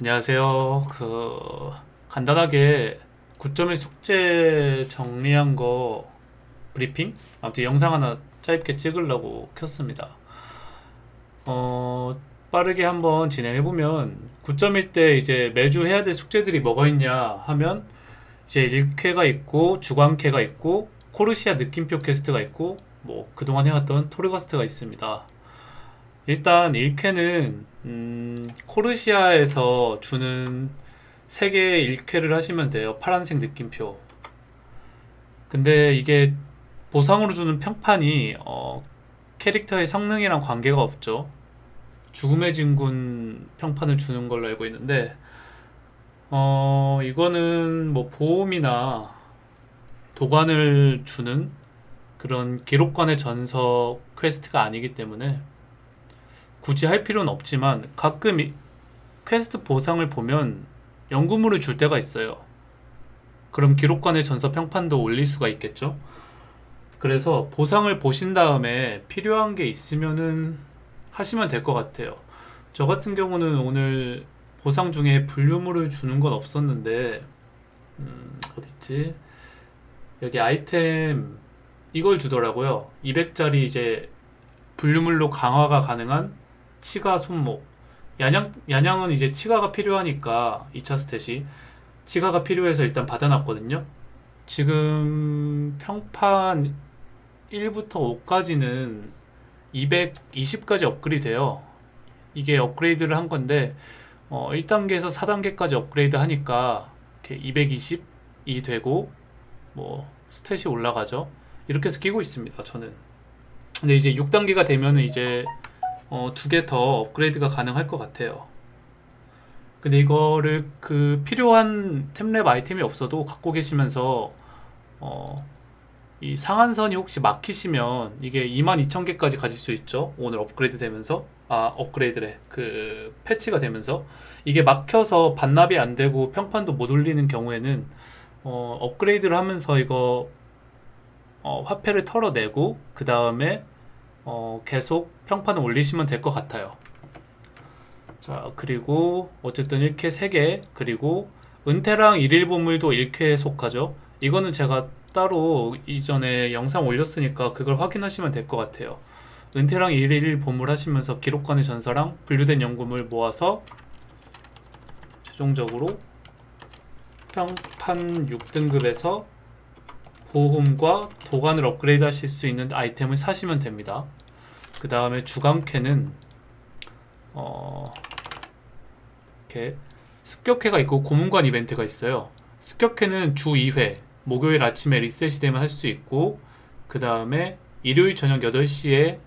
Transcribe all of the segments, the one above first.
안녕하세요. 그 간단하게 9.1 숙제 정리한 거 브리핑? 아무튼 영상 하나 짧게 찍으려고 켰습니다. 어, 빠르게 한번 진행해 보면 9.1 때 이제 매주 해야 될 숙제들이 뭐가 있냐 하면 이제 일퀘가 있고 주간퀘가 있고 코르티아 느낌표 퀘스트가 있고 뭐 그동안 해왔던 토르가스트가 있습니다. 일단 1쾌는 음, 코르시아에서 주는 3개의 1쾌를 하시면 돼요. 파란색 느낌표. 근데 이게 보상으로 주는 평판이 어, 캐릭터의 성능이랑 관계가 없죠. 죽음의 진군 평판을 주는 걸로 알고 있는데 어, 이거는 뭐 보험이나 도관을 주는 그런 기록관의 전서 퀘스트가 아니기 때문에 굳이 할 필요는 없지만 가끔 이- 퀘스트 보상을 보면 연구물을 줄 때가 있어요. 그럼 기록관의 전서 평판도 올릴 수가 있겠죠? 그래서 보상을 보신 다음에 필요한 게 있으면은 하시면 될 것 같아요. 저 같은 경우는 오늘 보상 중에 분류물을 주는 건 없었는데, 음, 어딨지? 여기 아이템 이걸 주더라고요. 200짜리 이제 분류물로 강화가 가능한 치가 손목. 야냥, 야냥은 이제 치가가 필요하니까 2차 스탯이 치가가 필요해서 일단 받아놨거든요. 지금 평판 1부터 5까지는 220까지 업그레이드 돼요. 이게 업그레이드를 한 건데 어, 1단계에서 4단계까지 업그레이드 하니까 이렇게 220이 되고 뭐 스탯이 올라가죠. 이렇게 해서 끼고 있습니다. 저는. 근데 이제 6단계가 되면은 이제 어, 두 개 더 업그레이드가 가능할 것 같아요. 근데 이거를 그 필요한 템랩 아이템이 없어도 갖고 계시면서 어, 이 상한선이 혹시 막히시면 이게 22,000개까지 가질 수 있죠. 오늘 업그레이드 되면서 아 업그레이드래 그 패치가 되면서 이게 막혀서 반납이 안 되고 평판도 못 올리는 경우에는 어, 업그레이드를 하면서 이거 어, 화폐를 털어내고 그 다음에 어, 계속 평판을 올리시면 될 것 같아요. 자, 그리고 어쨌든 1쾌 3개, 그리고 은퇴랑 일일 보물도 1쾌에 속하죠. 이거는 제가 따로 이전에 영상 올렸으니까 그걸 확인하시면 될 것 같아요. 은퇴랑 일일 보물 하시면서 기록관의 전사랑 분류된 연금을 모아서 최종적으로 평판 6등급에서 보험과 도관을 업그레이드 하실 수 있는 아이템을 사시면 됩니다. 그 다음에 주간캐는 어 이렇게 습격회가 있고 고문관 이벤트가 있어요. 습격회는 주 2회 목요일 아침에 리셋이 되면 할 수 있고 그 다음에 일요일 저녁 8시에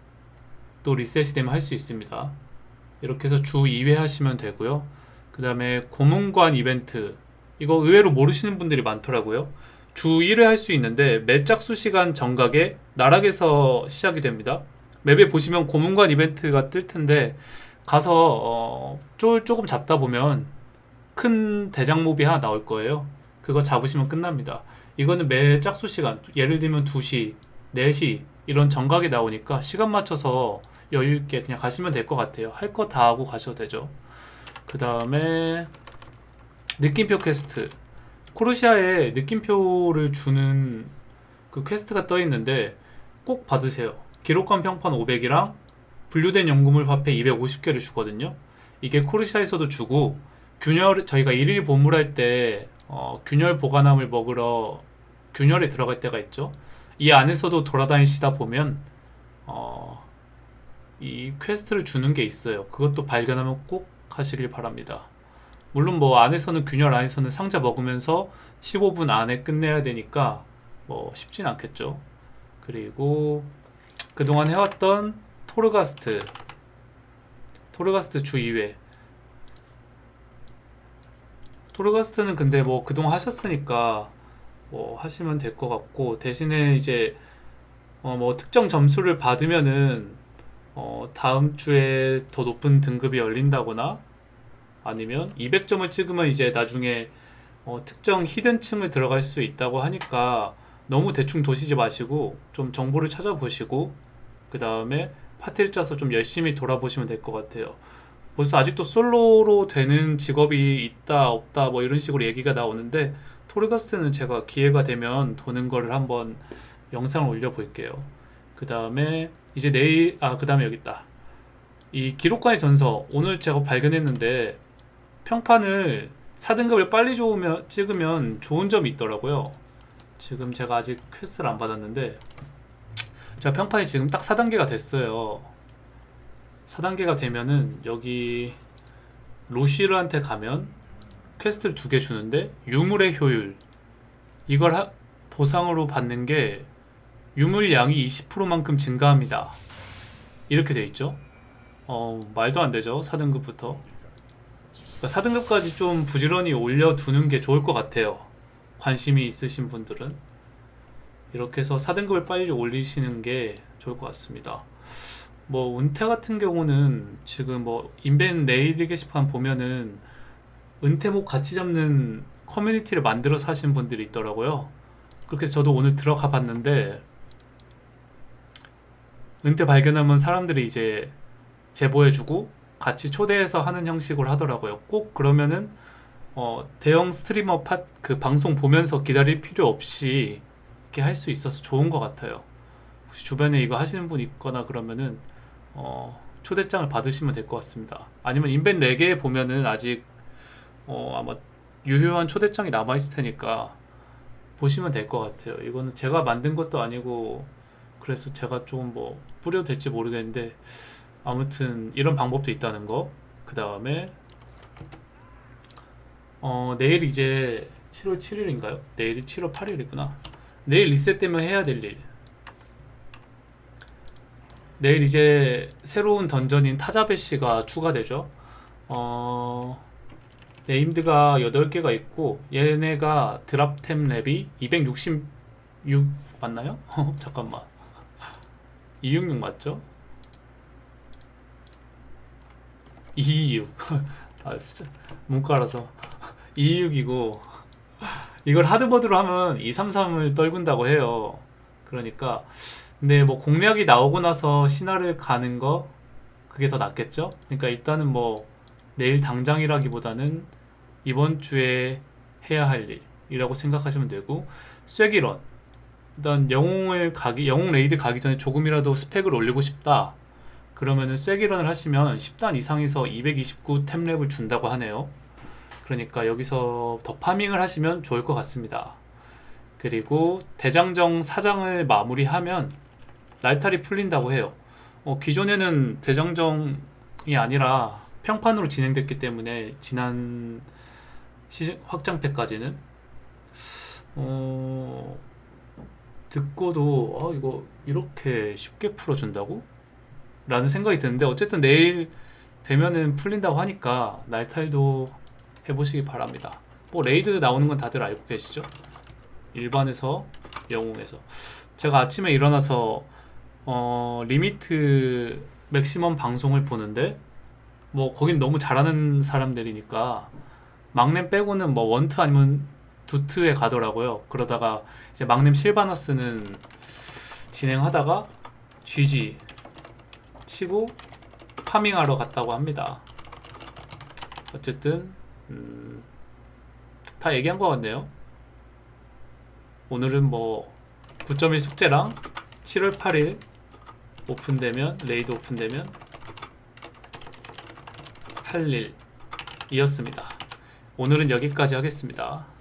또 리셋이 되면 할 수 있습니다. 이렇게 해서 주 2회 하시면 되고요. 그 다음에 고문관 이벤트 이거 의외로 모르시는 분들이 많더라고요. 주 1회 할 수 있는데 매 짝수 시간 정각에 나락에서 시작이 됩니다. 맵에 보시면 고문관 이벤트가 뜰 텐데 가서 어, 쫄 조금 잡다 보면 큰 대장몹이 하나 나올 거예요. 그거 잡으시면 끝납니다. 이거는 매 짝수 시간 예를 들면 2시, 4시 이런 정각이 나오니까 시간 맞춰서 여유 있게 그냥 가시면 될 것 같아요. 할 거 다 하고 가셔도 되죠. 그 다음에 느낌표 퀘스트 코르티아에 느낌표를 주는 그 퀘스트가 떠 있는데 꼭 받으세요. 기록관 평판 500이랑 분류된 연구물 화폐 250개를 주거든요. 이게 코르티아에서도 주고 균열 저희가 일일 보물할 때 어, 균열 보관함을 먹으러 균열에 들어갈 때가 있죠. 이 안에서도 돌아다니시다 보면 어, 이 퀘스트를 주는 게 있어요. 그것도 발견하면 꼭 하시길 바랍니다. 물론 뭐 안에서는 균열 안에서는 상자 먹으면서 15분 안에 끝내야 되니까 뭐 쉽진 않겠죠. 그리고 그동안 해왔던 토르가스트 토르가스트 주 2회 토르가스트는 근데 뭐 그동안 하셨으니까 뭐 하시면 될 것 같고 대신에 이제 어 뭐 특정 점수를 받으면은 어 다음 주에 더 높은 등급이 열린다거나 아니면 200점을 찍으면 이제 나중에 어 특정 히든층을 들어갈 수 있다고 하니까 너무 대충 도시지 마시고 좀 정보를 찾아보시고 그 다음에 파티를 짜서 좀 열심히 돌아보시면 될 것 같아요. 벌써 아직도 솔로로 되는 직업이 있다 없다 뭐 이런 식으로 얘기가 나오는데 토르가스트는 제가 기회가 되면 도는 거를 한번 영상을 올려 볼게요. 그 다음에 이제 내일 아 그 다음에 여기 있다. 이 기록관의 전서 오늘 제가 발견했는데 평판을 4등급을 빨리 좋으면, 찍으면 좋은 점이 있더라고요. 지금 제가 아직 퀘스트를 안 받았는데 제가 평판이 지금 딱 4단계가 됐어요. 4단계가 되면은 여기 로시르한테 가면 퀘스트를 두 개 주는데 유물의 효율 이걸 하- 보상으로 받는 게 유물 양이 20%만큼 증가합니다. 이렇게 돼 있죠. 어 말도 안 되죠. 4등급부터. 그러니까 4등급까지 좀 부지런히 올려두는 게 좋을 것 같아요. 관심이 있으신 분들은 이렇게 해서 4등급을 빨리 올리시는 게 좋을 것 같습니다. 뭐 은테 같은 경우는 지금 뭐 인벤 레이드 게시판 보면은 은테몹 같이 잡는 커뮤니티를 만들어서 하시는 분들이 있더라고요. 그렇게 저도 오늘 들어가 봤는데 은퇴 발견하면 사람들이 이제 제보해주고 같이 초대해서 하는 형식으로 하더라고요. 꼭 그러면은 어, 대형 스트리머 팟 그 방송 보면서 기다릴 필요 없이 이렇게 할 수 있어서 좋은 것 같아요. 혹시 주변에 이거 하시는 분 있거나 그러면은 어, 초대장을 받으시면 될 것 같습니다. 아니면 인벤 레게에 보면은 아직 어, 아마 유효한 초대장이 남아 있을 테니까 보시면 될 것 같아요. 이거는 제가 만든 것도 아니고 그래서 제가 좀뭐 뿌려도 될지 모르겠는데 아무튼 이런 방법도 있다는 거. 그 다음에 어 내일 이제 7월 7일인가요? 내일이 7월 8일이구나. 내일 리셋되면 해야 될 일. 내일 이제 새로운 던전인 타자베시가 추가되죠. 어 네임드가 8개가 있고 얘네가 드랍템 랩이 266 맞나요? 잠깐만 266 맞죠? 226 아 진짜. 문과라서. 226이고. 이걸 하드보드로 하면 233을 떨군다고 해요. 그러니까. 근데 뭐 공략이 나오고 나서 신화를 가는 거 그게 더 낫겠죠? 그러니까 일단은 뭐 내일 당장이라기보다는 이번 주에 해야 할 일이라고 생각하시면 되고 쐐기런 일단 영웅을 가기 영웅 레이드 가기 전에 조금이라도 스펙을 올리고 싶다 그러면은 쐐기런을 하시면 10단 이상에서 229 템렙을 준다고 하네요. 그러니까 여기서 더 파밍을 하시면 좋을 것 같습니다. 그리고 대장정 4장을 마무리하면 날탈이 풀린다고 해요. 어, 기존에는 대장정이 아니라 평판으로 진행됐기 때문에 지난 시즌 확장팩까지는. 어 듣고도 아 이거 이렇게 쉽게 풀어준다고? 라는 생각이 드는데 어쨌든 내일 되면은 풀린다고 하니까 날탈도 해보시기 바랍니다 뭐 레이드 나오는 건 다들 알고 계시죠? 일반에서 영웅에서 제가 아침에 일어나서 어 리미트 맥시멈 방송을 보는데 뭐 거긴 너무 잘하는 사람들이니까 막넴 빼고는 뭐 원트 아니면 두트에 가더라고요. 그러다가 이제 막넴 실바나스는 진행하다가 GG 치고 파밍하러 갔다고 합니다. 어쨌든 음, 다 얘기한 것 같네요. 오늘은 뭐 9.1 숙제랑 7월 8일 오픈되면 레이드 오픈되면 할 일이었습니다. 오늘은 여기까지 하겠습니다.